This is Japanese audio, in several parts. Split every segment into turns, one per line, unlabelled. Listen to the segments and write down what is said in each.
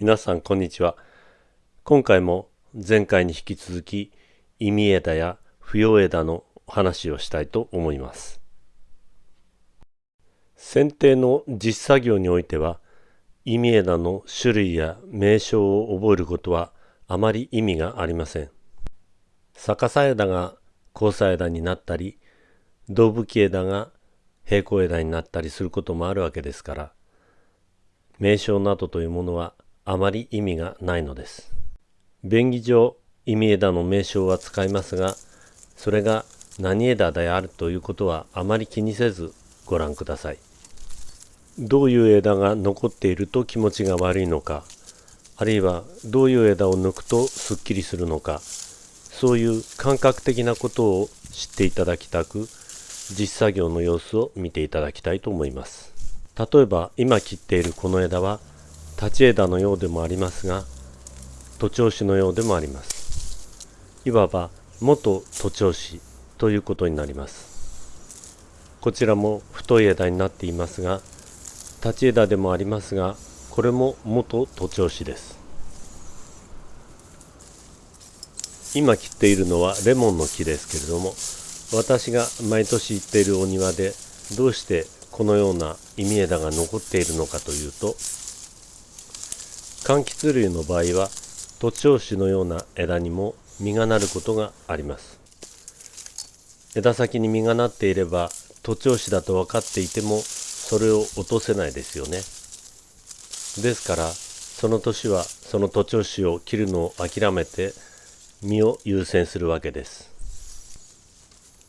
皆さんこんにちは。今回も前回に引き続き意味枝や不要枝の話をしたいと思います。剪定の実作業においては意味枝の種類や名称を覚えることはあまり意味がありません。逆さ枝が交差枝になったり胴吹き枝が平行枝になったりすることもあるわけですから名称などというものはあまり意味がないのです。便宜上意味枝の名称は使いますがそれが何枝であるということはあまり気にせずご覧ください。どういう枝が残っていると気持ちが悪いのかあるいはどういう枝を抜くとすっきりするのかそういう感覚的なことを知っていただきたく実作業の様子を見ていただきたいと思います。例えば今切っているこの枝は立ち枝のようでもありますが徒長枝のようでもあります。いわば元徒長枝ということになります。こちらも太い枝になっていますが立ち枝でもありますがこれも元徒長枝です。今切っているのはレモンの木ですけれども私が毎年行っているお庭でどうしてこのような意味枝が残っているのかというと柑橘類の場合は徒長枝のような枝にも実がなることがあります。枝先に実がなっていれば徒長枝だと分かっていてもそれを落とせないですよね。ですからその年はその徒長枝を切るのを諦めて実を優先するわけです。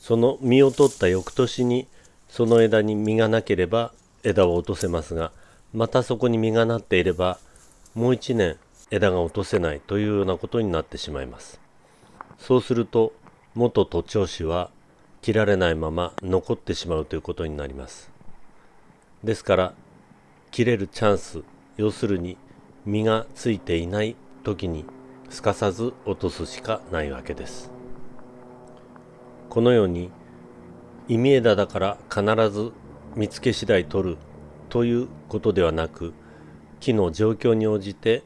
その実を取った翌年にその枝に実がなければ枝を落とせますがまたそこに実がなっていればもう一年枝が落とせないというようなことになってしまいます。そうすると元徒長枝は切られないまま残ってしまうということになります。ですから切れるチャンス要するに実がついていない時にすかさず落とすしかないわけです。このように意味枝だから必ず見つけ次第取るということではなく木の状況に応じて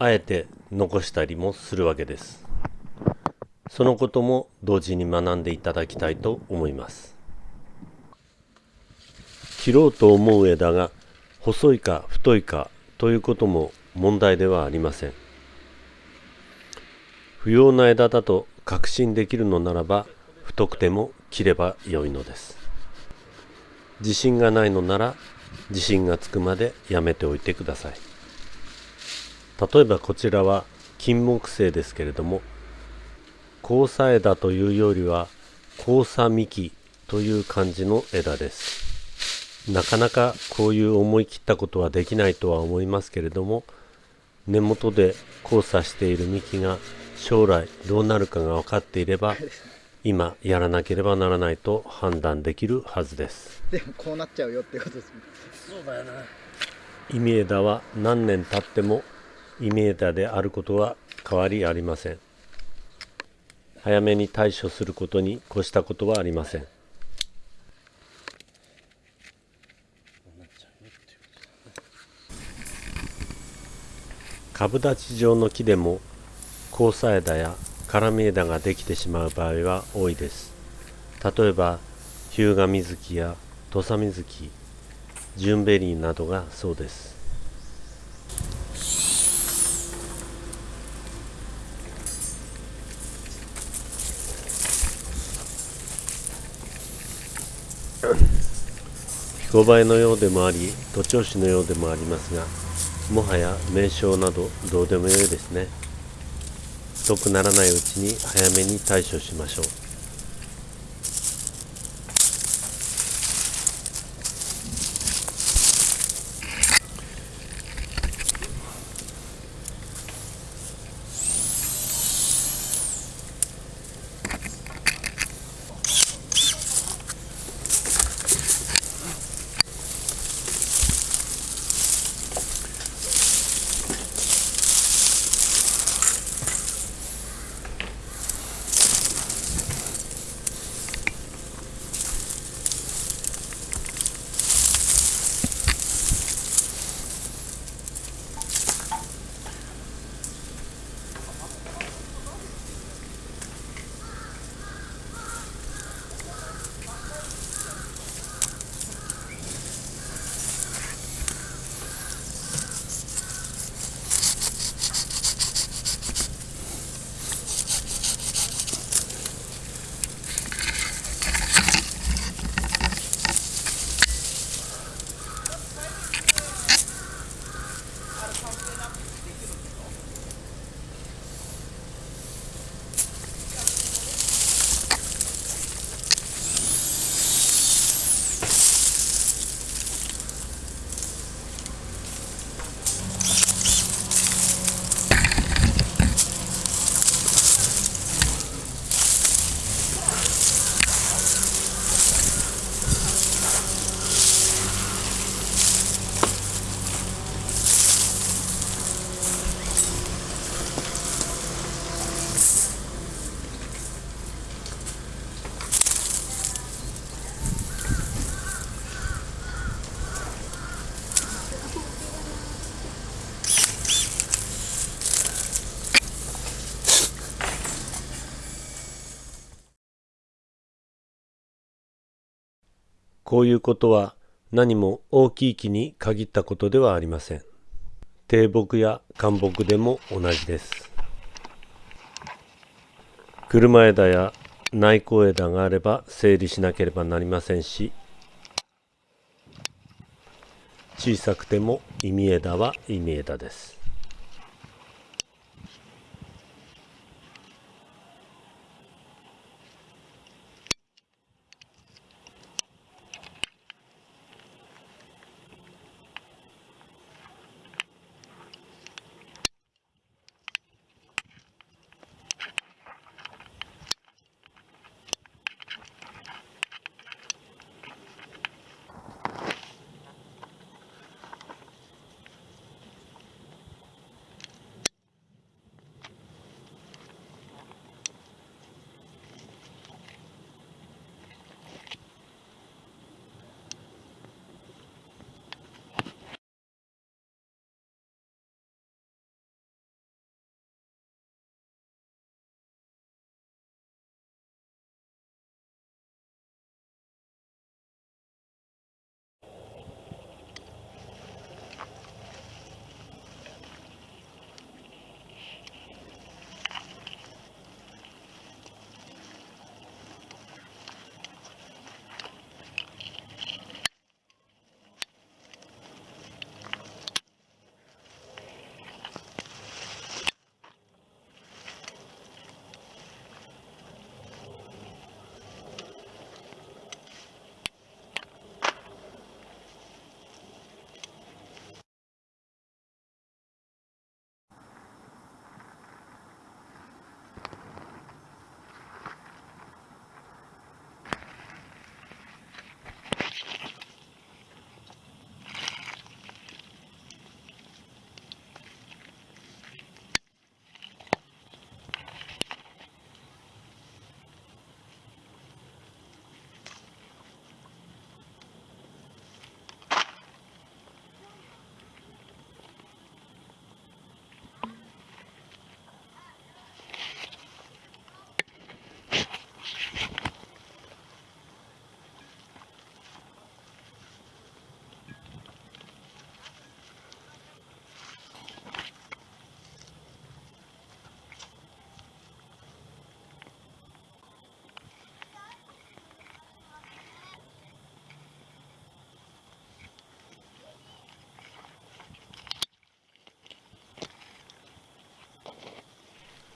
あえて残したりもするわけです。そのことも同時に学んでいただきたいと思います。切ろうと思う枝が細いか太いかということも問題ではありません。不要な枝だと確信できるのならば太くても切ればよいのです。自信がないのなら自信がつくまでやめておいてください。例えばこちらは金木犀ですけれども交差枝というよりは交差幹という感じの枝です。なかなかこういう思い切ったことはできないとは思いますけれども根元で交差している幹が将来どうなるかが分かっていれば今やらなければならないと判断できるはずです。
でもこうなっちゃうよってことです
そうだよな。イミエダは何年経ってもイミエダであることは変わりありません。早めに対処することに越したことはありません。株立ち状の木でも交差枝や絡み枝ができてしまう場合は多いです。例えば日向水木や土佐水木。ジュンベリーなどがそうです彦バエのようでもあり徒長枝のようでもありますがもはや名称などどうでもよいですね。遅くならないうちに早めに対処しましょうこういうことは何も大きい木に限ったことではありません。低木や干木でも同じです。車枝や内向枝があれば整理しなければなりませんし小さくても意味枝は意味枝です。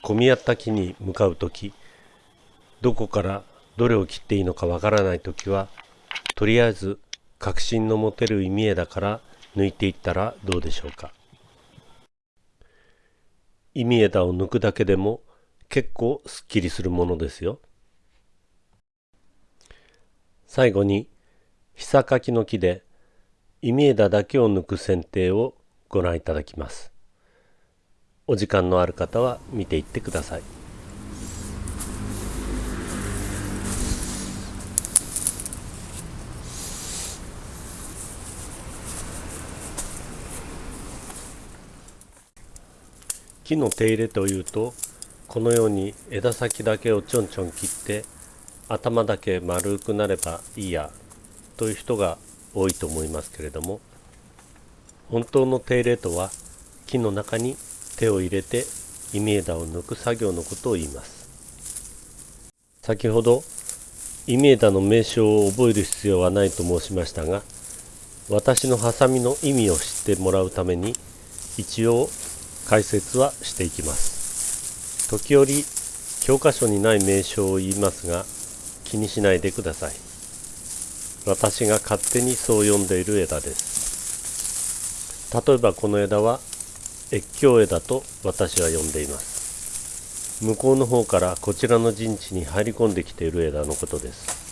混み合った木に向かう時どこからどれを切っていいのかわからない時はとりあえず確信の持てる意味枝から抜いていったらどうでしょうか。意味枝を抜くだけでも結構すっきりするものですよ。最後にひさかきの木で意味枝だけを抜く剪定をご覧いただきます。お時間のある方は見ていってください。木の手入れというとこのように枝先だけをちょんちょん切って頭だけ丸くなればいいやという人が多いと思いますけれども本当の手入れとは木の中に手を入れてイミ枝を抜く作業のことを言います。先ほどイミ枝の名称を覚える必要はないと申しましたが私のハサミの意味を知ってもらうために一応解説はしていきます。時折教科書にない名称を言いますが気にしないでください。私が勝手にそう呼んでいる枝です。例えばこの枝は越境枝と私は呼んでいます。向こうの方からこちらの陣地に入り込んできている枝のことです。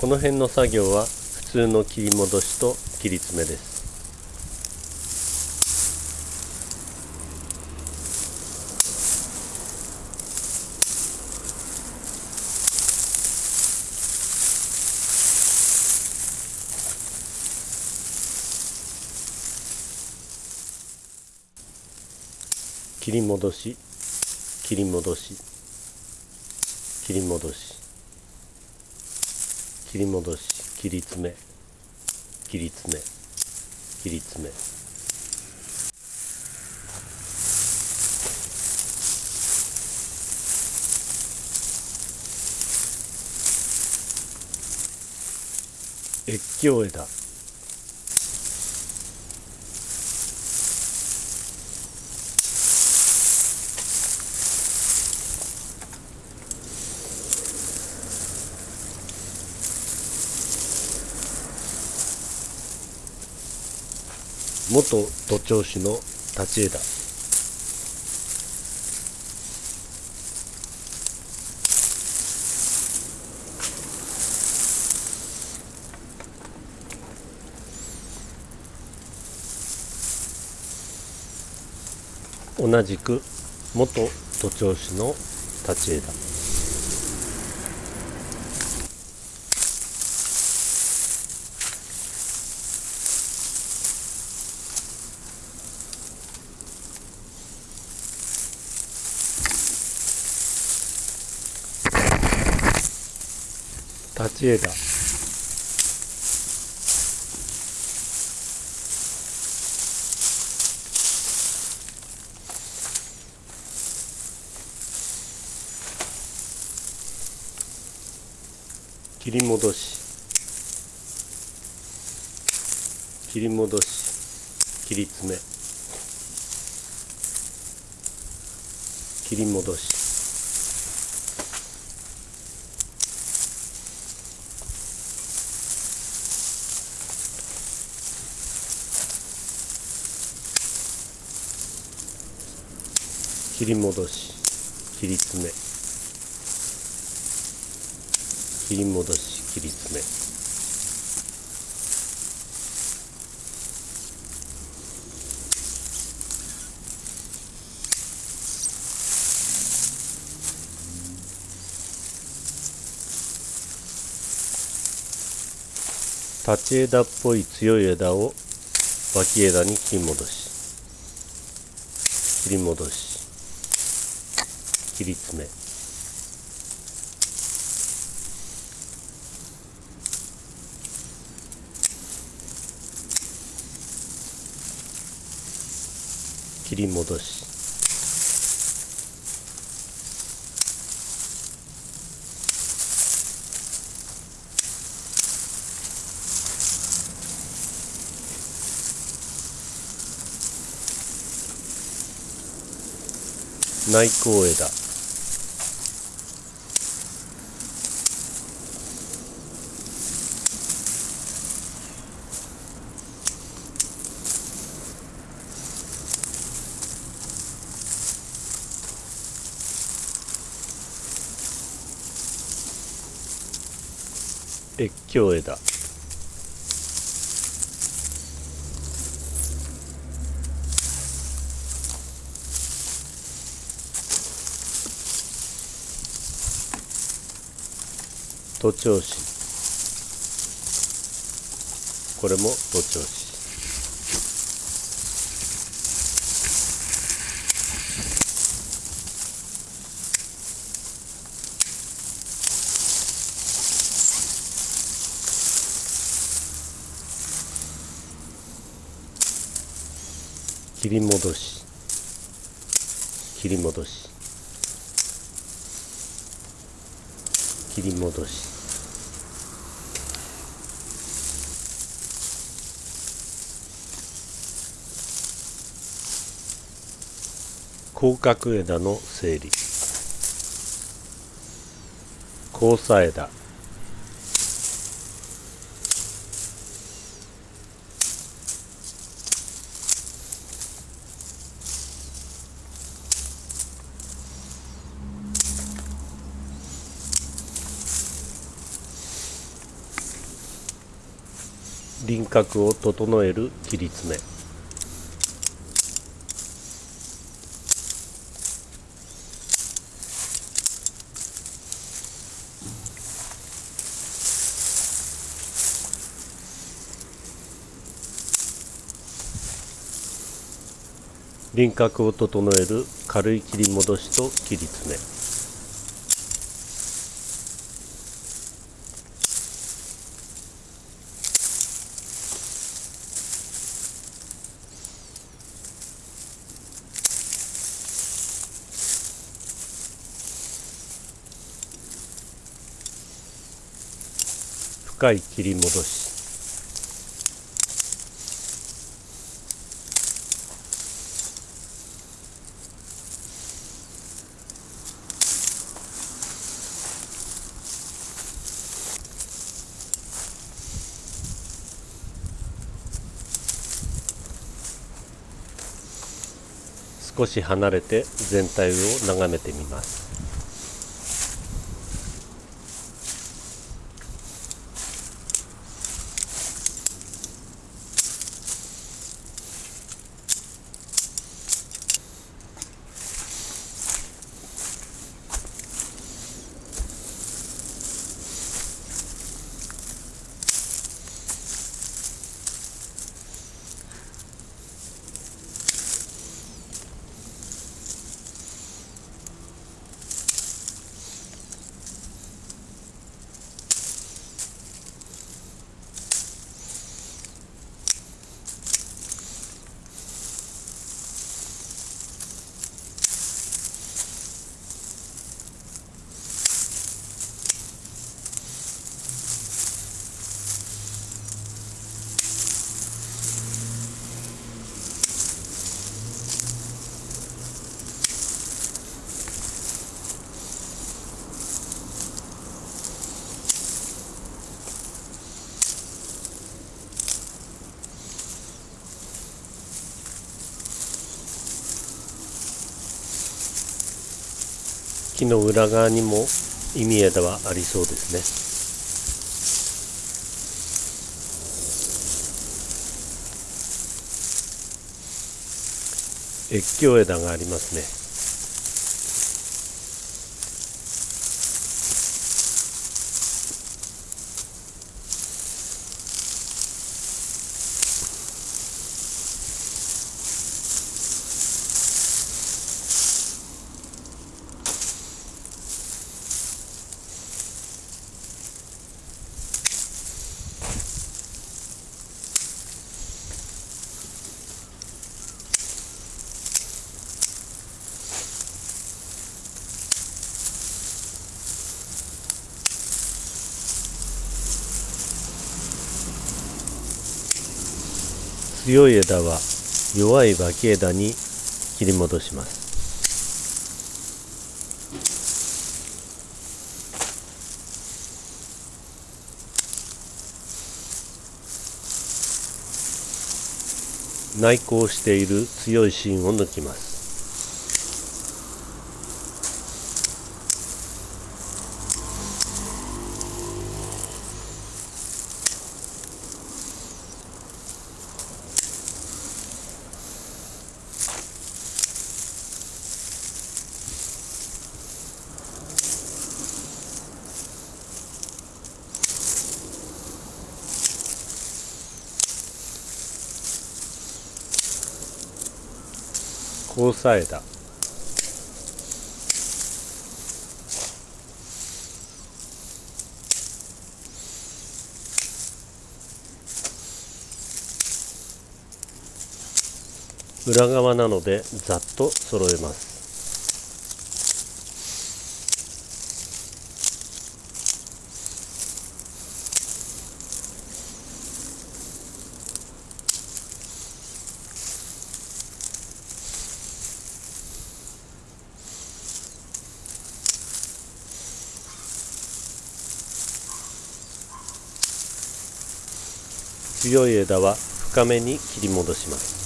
この辺の作業は普通の切り戻しと切り詰めです。り戻し。切り戻し。切り戻し。切り戻し。切り詰め。切り詰め。切り詰め。越境枝。元都庁市の立ち枝。同じく元都庁市の立ち枝。立ち枝切り戻し。切り戻し。切り詰め。切り戻し。切り戻し切り詰め。切り戻し切り詰め。立ち枝っぽい強い枝を脇枝に切り戻し。切り戻し。切り詰め。切り戻し。内向枝越境枝都庁市。これも都庁市切り戻し。切り戻し。切り戻し。広角枝の整理。交差枝。輪郭を整える切り詰め。輪郭を整える軽い切り戻しと切り詰め。切り戻し。少し離れて全体を眺めてみます。木の裏側にも意味枝はありそうですね。越境枝がありますね。強い枝は弱い脇枝に切り戻します。内向している強い芯を抜きます。交差枝裏側なのでざっと揃えます。強い枝は深めに切り戻します。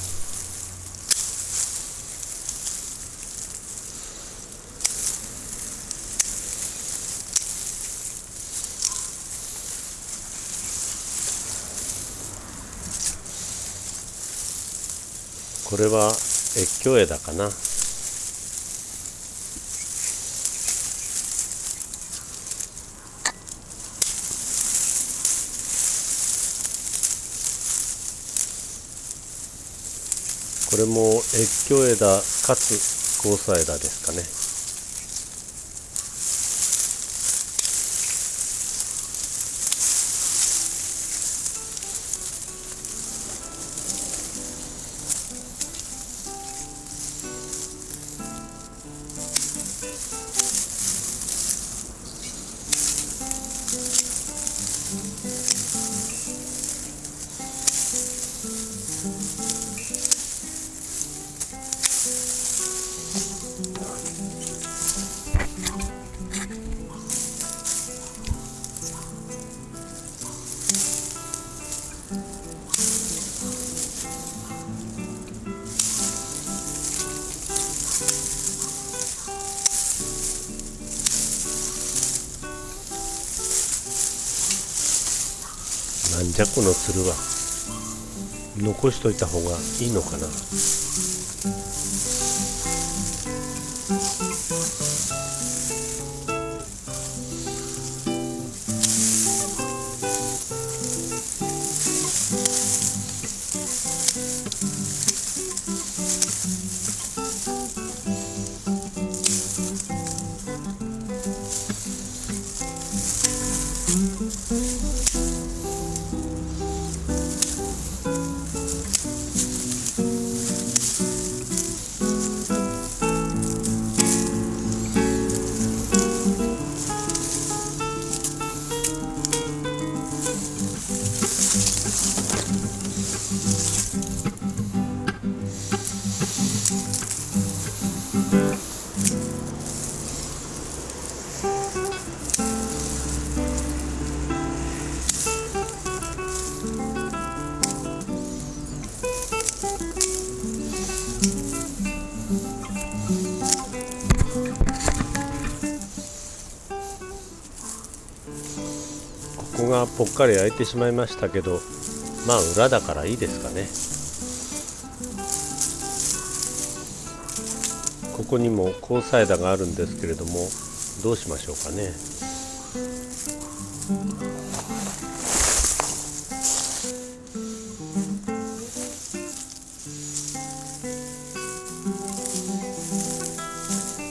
これは越境枝かな。これも越境枝かつ交差枝ですかね。なんじゃこのつるは残しといた方がいいのかな。ここがぽっかり開いてしまいましたけどまあ裏だからいいですかね。ここにも交差枝があるんですけれどもどうしましょうかね。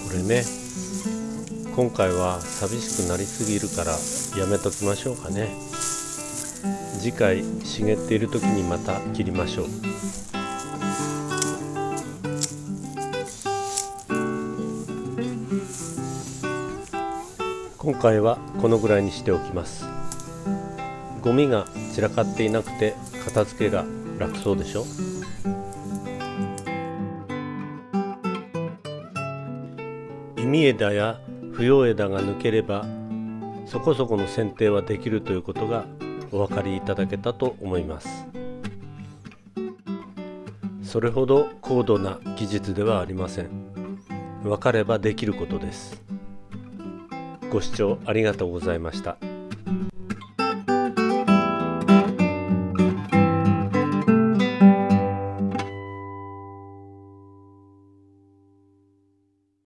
これね。今回は寂しくなりすぎるからやめときましょうかね。次回茂っている時にまた切りましょう。今回はこのぐらいにしておきます。ゴミが散らかっていなくて片付けが楽そうでしょ？意味枝や不要枝が抜ければそこそこの剪定はできるということがお分かりいただけたと思います。それほど高度な技術ではありません。分かればできることです。ご視聴ありがとうございました。